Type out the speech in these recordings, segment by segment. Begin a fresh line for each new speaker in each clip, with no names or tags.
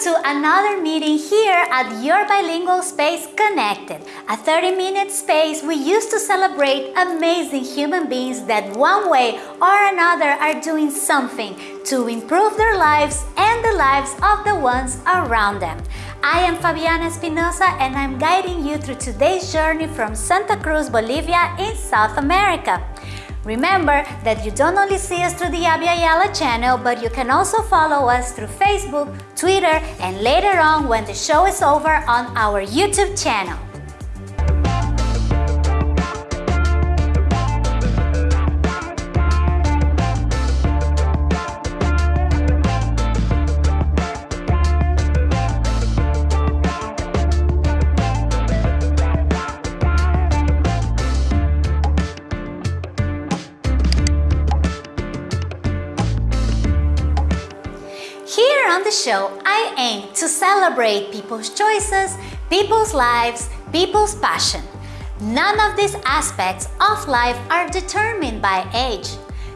to another meeting here at Your Bilingual Space Connected, a 30-minute space we use to celebrate amazing human beings that one way or another are doing something to improve their lives and the lives of the ones around them. I am Fabiana Espinosa and I'm guiding you through today's journey from Santa Cruz, Bolivia in South America. Remember that you don't only see us through the Abya Yala channel, but you can also follow us through Facebook, Twitter, and later on when the show is over on our YouTube channel. Celebrate people's choices, people's lives, people's passion. None of these aspects of life are determined by age.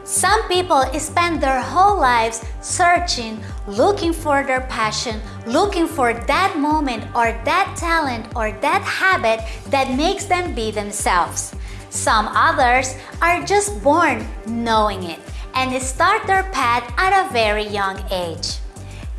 Some people spend their whole lives searching, looking for their passion, looking for that moment or that talent or that habit that makes them be themselves. Some others are just born knowing it and start their path at a very young age.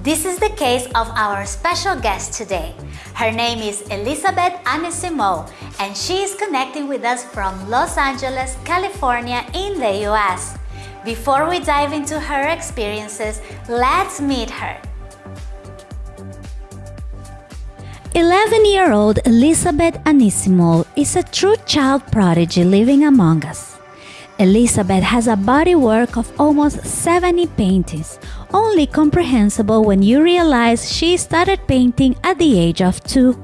This is the case of our special guest today. Her name is Elizabeth Anisimo, and she is connecting with us from Los Angeles, California in the US. Before we dive into her experiences, let's meet her. 11-year-old Elizabeth Anisimo is a true child prodigy living among us. Elizabeth has a body work of almost 70 paintings, only comprehensible when you realize she started painting at the age of two.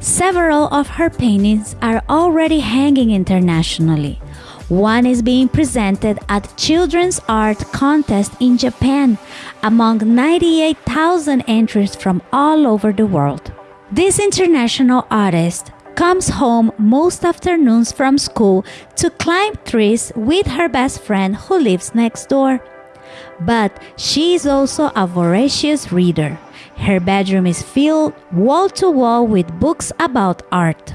Several of her paintings are already hanging internationally. One is being presented at Children's Art Contest in Japan among 98,000 entries from all over the world. This international artist comes home most afternoons from school to climb trees with her best friend who lives next door. But she is also a voracious reader. Her bedroom is filled wall to wall with books about art.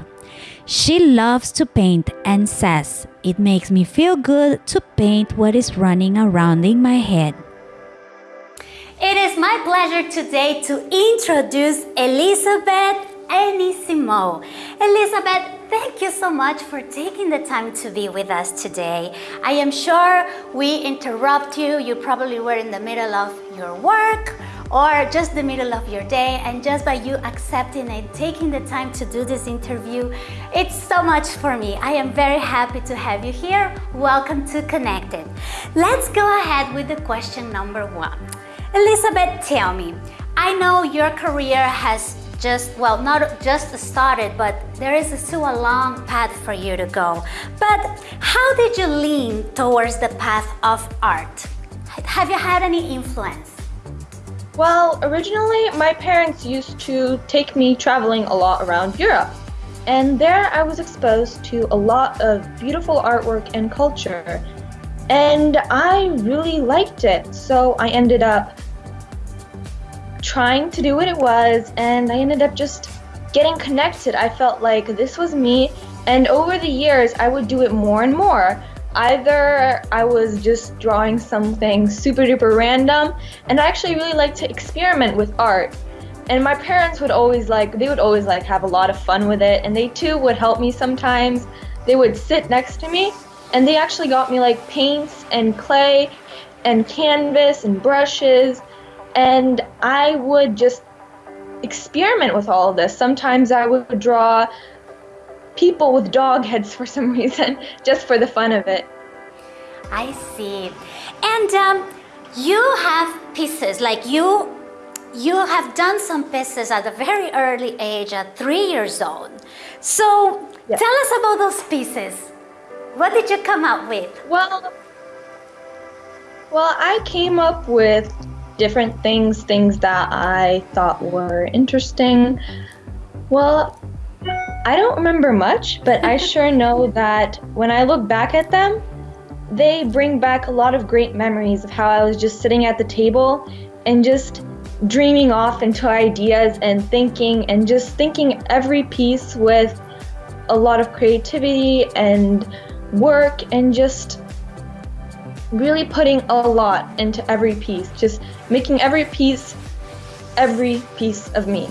She loves to paint and says, It makes me feel good to paint what is running around in my head. It is my pleasure today to introduce Elizabeth Anisimo. Elizabeth, thank you so much for taking the time to be with us today. I am sure we interrupt you. You probably were in the middle of your work or just the middle of your day and just by you accepting and taking the time to do this interview, it's so much for me. I am very happy to have you here. Welcome to Connected. Let's go ahead with the question number one. Elizabeth, tell me, I know your career has just, well, not just started, but there is still a long path for you to go. But how did you lean towards the path of art? Have you had any influence?
Well, originally my parents used to take me traveling a lot around Europe. And there I was exposed to a lot of beautiful artwork and culture. And I really liked it. So I ended up trying to do what it was, and I ended up just getting connected. I felt like this was me, and over the years, I would do it more and more. Either I was just drawing something super duper random, and I actually really like to experiment with art. And my parents would always like, they would always like have a lot of fun with it, and they too would help me sometimes. They would sit next to me, and they actually got me like paints and clay and canvas and brushes and I would just experiment with all of this. Sometimes I would draw people with dog heads for some reason, just for the fun of it.
I see. And um, you have pieces, like you you have done some pieces at a very early age, at three years old. So yes. tell us about those pieces. What did you come up with?
Well, well, I came up with different things, things that I thought were interesting. Well, I don't remember much, but I sure know that when I look back at them, they bring back a lot of great memories of how I was just sitting at the table and just dreaming off into ideas and thinking and just thinking every piece with a lot of creativity and work and just really putting a lot into every piece, just making every piece every piece of me.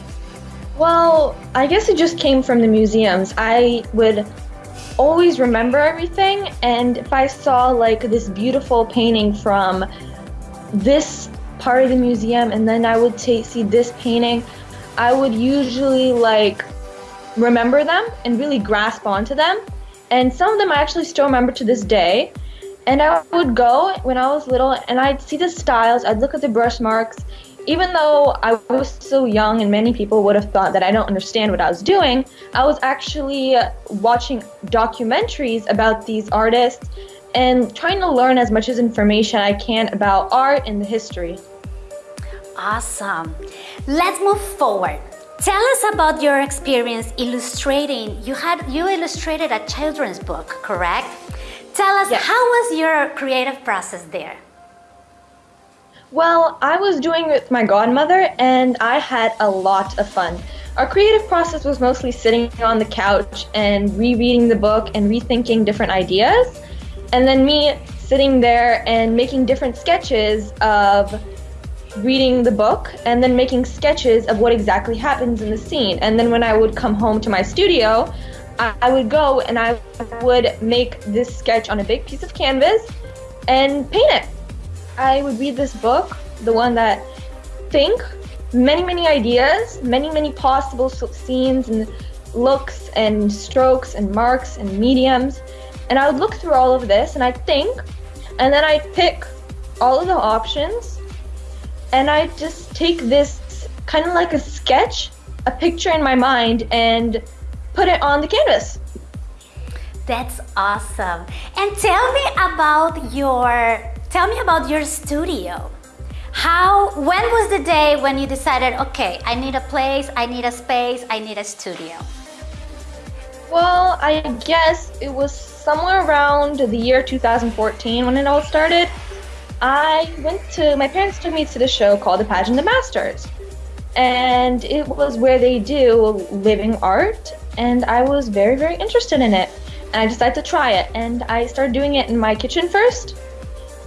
Well, I guess it just came from the museums. I would always remember everything, and if I saw like this beautiful painting from this part of the museum, and then I would see this painting, I would usually like remember them and really grasp onto them. And some of them I actually still remember to this day. And I would go when I was little and I'd see the styles, I'd look at the brush marks. Even though I was so young and many people would have thought that I don't understand what I was doing, I was actually watching documentaries about these artists and trying to learn as much as information I can about art and the history.
Awesome. Let's move forward. Tell us about your experience illustrating. You had you illustrated a children's book, correct? Tell us yes. how was your creative process there?
Well, I was doing it with my godmother and I had a lot of fun. Our creative process was mostly sitting on the couch and rereading the book and rethinking different ideas. And then me sitting there and making different sketches of reading the book and then making sketches of what exactly happens in the scene. And then when I would come home to my studio, I would go and I would make this sketch on a big piece of canvas and paint it. I would read this book, the one that think many, many ideas, many, many possible scenes and looks and strokes and marks and mediums. And I would look through all of this and I'd think, and then I'd pick all of the options and I'd just take this kind of like a sketch, a picture in my mind, and put it on the canvas.
That's awesome. And tell me about your tell me about your studio. How when was the day when you decided, okay, I need a place, I need a space, I need a studio?
Well, I guess it was somewhere around the year 2014 when it all started. I went to my parents took me to the show called The Pageant of the Masters and it was where they do living art and I was very very interested in it and I decided to try it and I started doing it in my kitchen first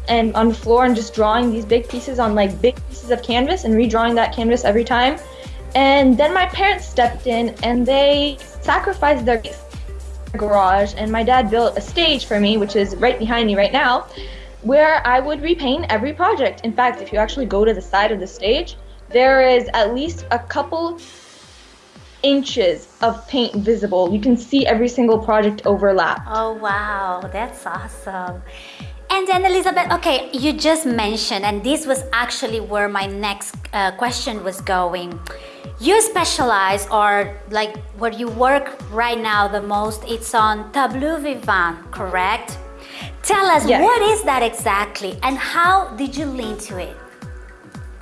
and on the floor and just drawing these big pieces on like big pieces of canvas and redrawing that canvas every time and then my parents stepped in and they sacrificed their garage and my dad built a stage for me which is right behind me right now where I would repaint every project. In fact, if you actually go to the side of the stage, there is at least a couple inches of paint visible. You can see every single project overlap.
Oh wow, that's awesome. And then Elizabeth, okay, you just mentioned, and this was actually where my next uh, question was going. You specialize, or like where you work right now the most, it's on tableau vivant, correct? Tell us, yes. what is that exactly, and how did you link to it?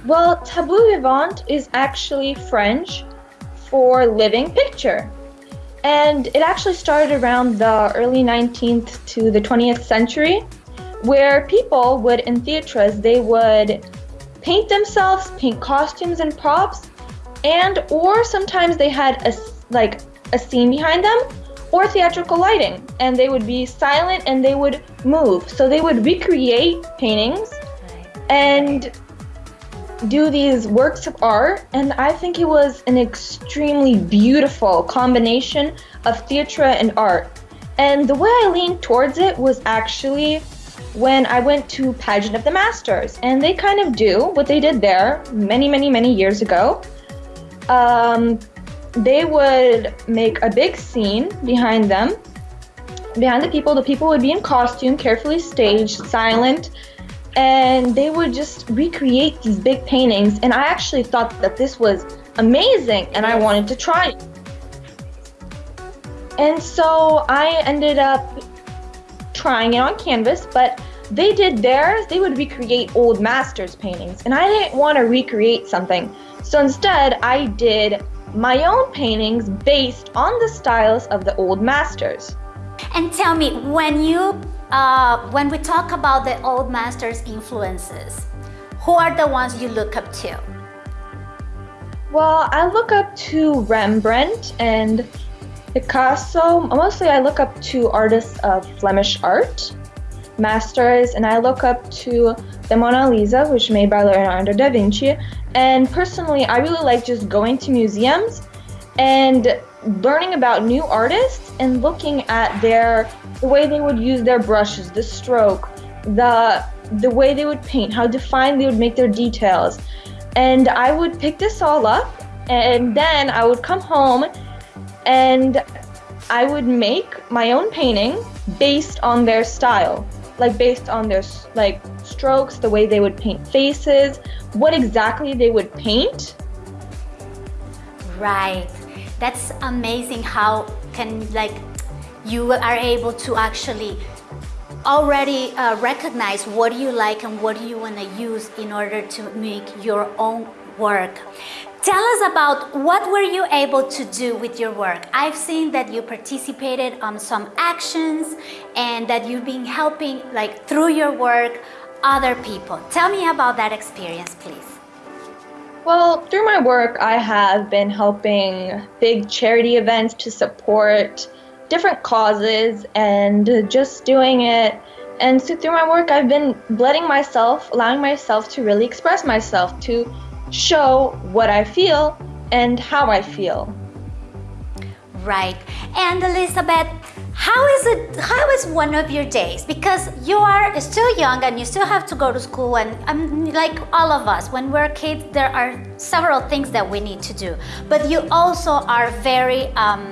Well, tableau vivant is actually French for living picture. And it actually started around the early 19th to the 20th century, where people would, in theaters, they would paint themselves, paint costumes and props, and or sometimes they had a, like a scene behind them or theatrical lighting, and they would be silent and they would move. So they would recreate paintings and do these works of art, and I think it was an extremely beautiful combination of theatre and art. And the way I leaned towards it was actually when I went to Pageant of the Masters, and they kind of do what they did there many, many, many years ago. Um, they would make a big scene behind them. Behind the people, the people would be in costume, carefully staged, silent, and they would just recreate these big paintings. And I actually thought that this was amazing and I wanted to try it. And so I ended up trying it on canvas, but they did theirs, they would recreate old masters paintings. And I didn't want to recreate something. So instead, I did my own paintings based on the styles of the old masters.
And tell me, when you uh, when we talk about the old masters' influences, who are the ones you look up to?
Well, I look up to Rembrandt and Picasso. Mostly, I look up to artists of Flemish art, masters, and I look up to the Mona Lisa, which made by Leonardo da Vinci. And personally, I really like just going to museums and learning about new artists and looking at their the way they would use their brushes, the stroke, the the way they would paint, how defined they would make their details. And I would pick this all up and then I would come home and I would make my own painting based on their style, like based on their like strokes, the way they would paint faces, what exactly they would paint.
Right. That's amazing how can like you are able to actually already uh, recognize what you like and what you want to use in order to make your own work. Tell us about what were you able to do with your work? I've seen that you participated on some actions and that you've been helping like through your work other people. Tell me about that experience, please.
Well, through my work, I have been helping big charity events to support different causes and just doing it. And so through my work, I've been letting myself, allowing myself to really express myself, to show what I feel and how I feel.
Right. And Elizabeth, how is it how is one of your days? Because you are still young and you still have to go to school and um, like all of us when we're kids there are several things that we need to do. But you also are very um,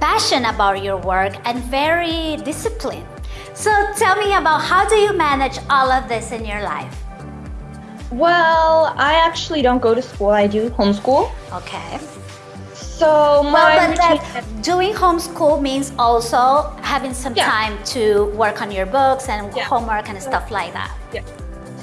passionate about your work and very disciplined. So tell me about how do you manage all of this in your life?
Well i actually don't go to school. I do homeschool.
Okay
so my
well, but doing homeschool means also having some yeah. time to work on your books and yeah. homework and stuff like that.
Yeah.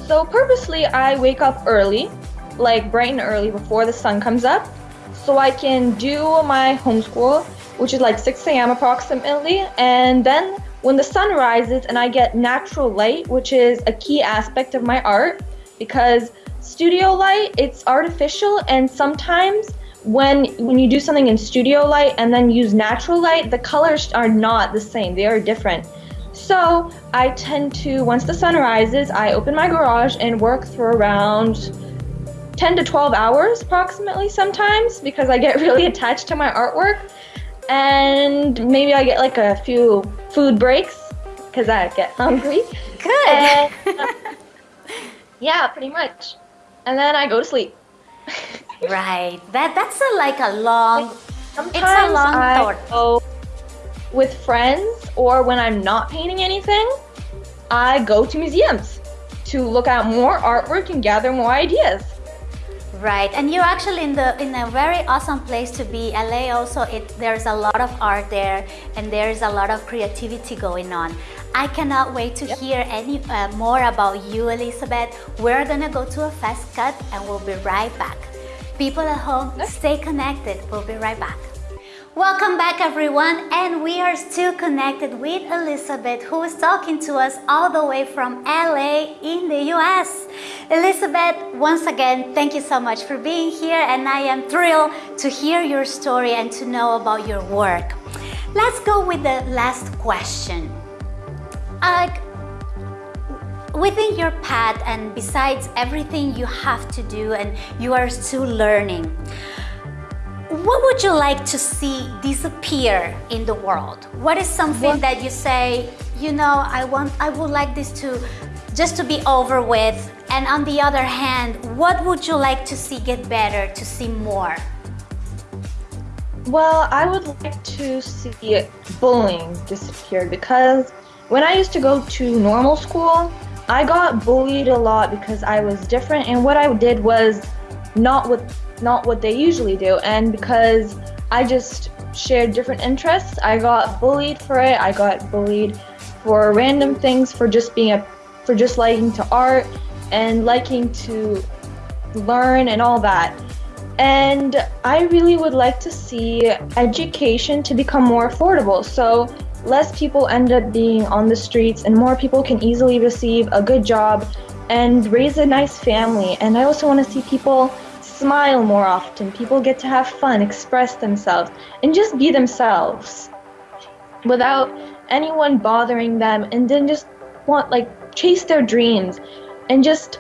So purposely, I wake up early, like bright and early before the sun comes up, so I can do my homeschool, which is like 6 a.m. approximately, and then when the sun rises and I get natural light, which is a key aspect of my art, because studio light it's artificial and sometimes when when you do something in studio light and then use natural light, the colors are not the same. They are different. So I tend to, once the sun rises, I open my garage and work for around 10 to 12 hours approximately sometimes because I get really attached to my artwork. And maybe I get like a few food breaks because I get hungry.
Good. And, uh,
yeah, pretty much. And then I go to sleep.
Right. That that's a, like a long.
Sometimes it's a long I thought. Go with friends, or when I'm not painting anything, I go to museums to look at more artwork and gather more ideas.
Right, and you're actually in the in a very awesome place to be. LA also, it there's a lot of art there, and there's a lot of creativity going on. I cannot wait to yep. hear any uh, more about you, Elizabeth. We're gonna go to a fast cut, and we'll be right back. People at home, stay connected. We'll be right back. Welcome back everyone and we are still connected with Elizabeth who is talking to us all the way from LA in the US. Elizabeth, once again, thank you so much for being here and I am thrilled to hear your story and to know about your work. Let's go with the last question. Within your path and besides everything you have to do and you are still learning, what would you like to see disappear in the world? What is something what? that you say, you know, I want, I would like this to just to be over with. And on the other hand, what would you like to see get better, to see more?
Well, I would like to see bullying disappear because when I used to go to normal school, I got bullied a lot because I was different and what I did was not what not what they usually do and because I just shared different interests, I got bullied for it. I got bullied for random things for just being a for just liking to art and liking to learn and all that. And I really would like to see education to become more affordable. So less people end up being on the streets and more people can easily receive a good job and raise a nice family. And I also want to see people smile more often. People get to have fun, express themselves, and just be themselves without anyone bothering them and then just want like chase their dreams and just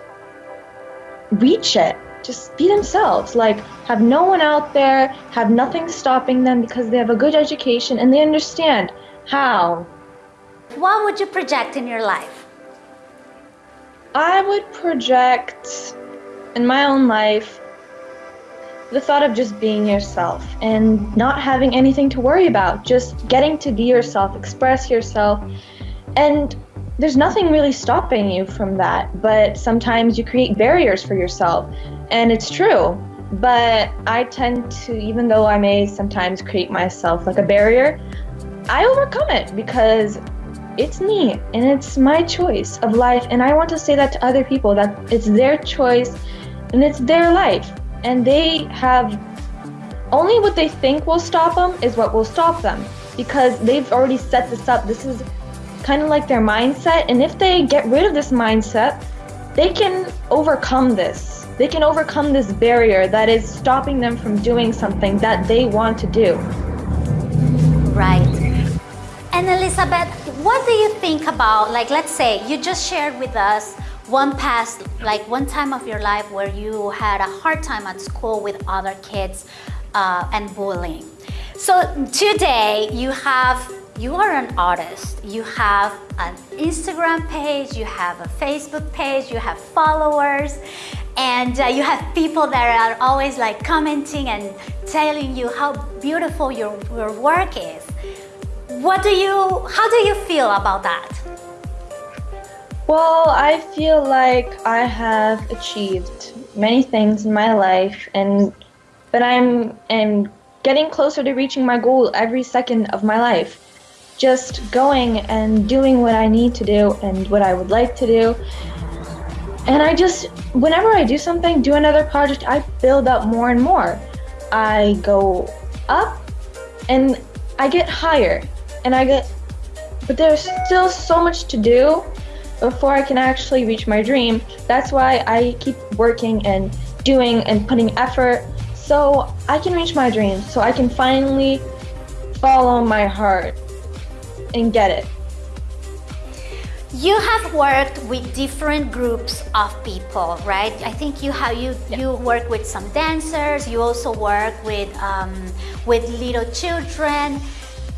reach it just be themselves like have no one out there have nothing stopping them because they have a good education and they understand how
what would you project in your life
i would project in my own life the thought of just being yourself and not having anything to worry about just getting to be yourself express yourself and there's nothing really stopping you from that, but sometimes you create barriers for yourself. And it's true. But I tend to, even though I may sometimes create myself like a barrier, I overcome it because it's me and it's my choice of life. And I want to say that to other people that it's their choice and it's their life. And they have only what they think will stop them is what will stop them because they've already set this up. This is kind of like their mindset. And if they get rid of this mindset, they can overcome this. They can overcome this barrier that is stopping them from doing something that they want to do.
Right. And Elizabeth, what do you think about, like, let's say you just shared with us one past, like one time of your life where you had a hard time at school with other kids uh, and bullying. So today you have you are an artist. You have an Instagram page, you have a Facebook page, you have followers, and uh, you have people that are always like commenting and telling you how beautiful your, your work is. What do you, how do you feel about that?
Well, I feel like I have achieved many things in my life and but I'm am getting closer to reaching my goal every second of my life just going and doing what I need to do and what I would like to do. And I just, whenever I do something, do another project, I build up more and more. I go up and I get higher and I get, but there's still so much to do before I can actually reach my dream. That's why I keep working and doing and putting effort so I can reach my dream, so I can finally follow my heart and get it.
You have worked with different groups of people, right? I think you have you yeah. you work with some dancers. You also work with um, with little children.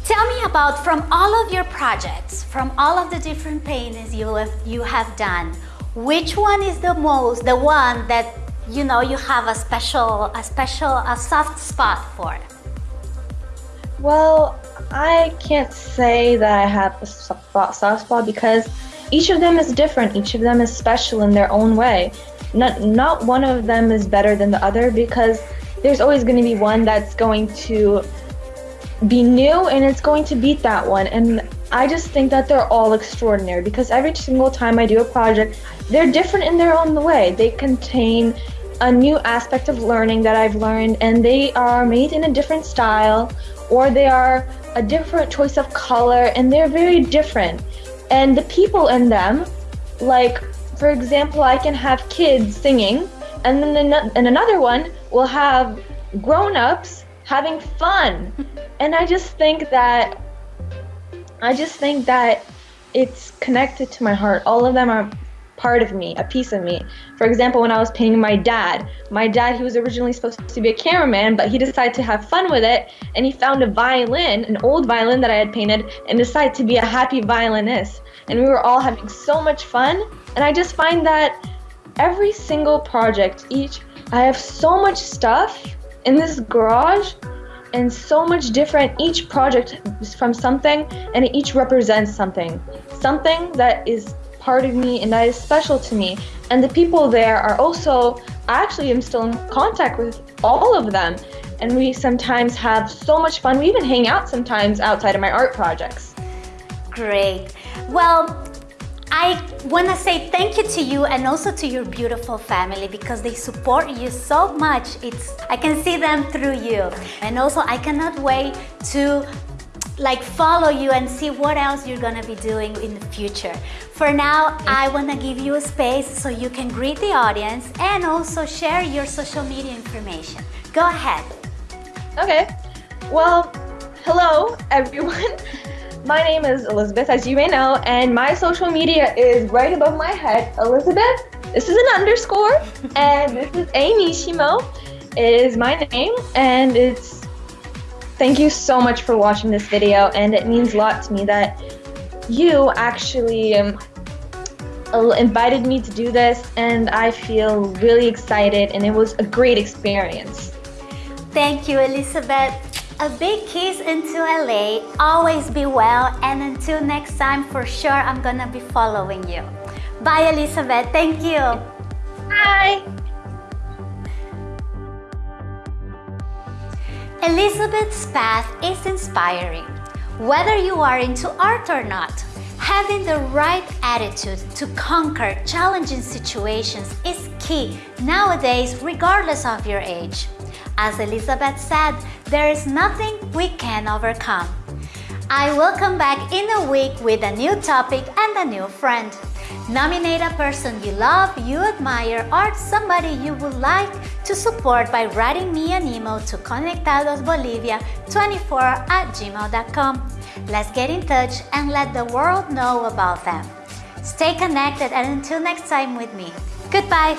Tell me about from all of your projects, from all of the different paintings you have you have done. Which one is the most the one that you know you have a special a special a soft spot for?
Well, I can't say that I have a soft spot because each of them is different. Each of them is special in their own way. Not not one of them is better than the other because there's always going to be one that's going to be new and it's going to beat that one. And I just think that they're all extraordinary because every single time I do a project, they're different in their own way. They contain a new aspect of learning that I've learned and they are made in a different style or they are a different choice of color and they're very different. And the people in them, like for example, I can have kids singing and then and another one will have grown-ups having fun. and I just think that I just think that it's connected to my heart. All of them are part of me, a piece of me. For example, when I was painting my dad, my dad, he was originally supposed to be a cameraman, but he decided to have fun with it, and he found a violin, an old violin that I had painted, and decided to be a happy violinist. And we were all having so much fun, and I just find that every single project, each, I have so much stuff in this garage and so much different. Each project is from something and each represents something. Something that is part of me and that is special to me. And the people there are also, I actually am still in contact with all of them. And we sometimes have so much fun. We even hang out sometimes outside of my art projects.
Great. Well, I want to say thank you to you and also to your beautiful family because they support you so much. It's I can see them through you. And also I cannot wait to like follow you and see what else you're gonna be doing in the future. For now, I wanna give you a space so you can greet the audience and also share your social media information. Go ahead.
Okay. Well, hello everyone. My name is Elizabeth, as you may know, and my social media is right above my head. Elizabeth, this is an underscore, and this is Amishimo is my name, and it's Thank you so much for watching this video and it means a lot to me that you actually um, invited me to do this and I feel really excited and it was a great experience.
Thank you Elizabeth. A big kiss into LA, always be well and until next time for sure I'm gonna be following you. Bye Elizabeth, thank you.
Bye.
Elizabeth's path is inspiring. Whether you are into art or not, having the right attitude to conquer challenging situations is key nowadays regardless of your age. As Elizabeth said, there is nothing we can overcome. I will come back in a week with a new topic and a new friend. Nominate a person you love, you admire, or somebody you would like to support by writing me an email to conectadosbolivia24 at gmail.com. Let's get in touch and let the world know about them. Stay connected and until next time with me. Goodbye!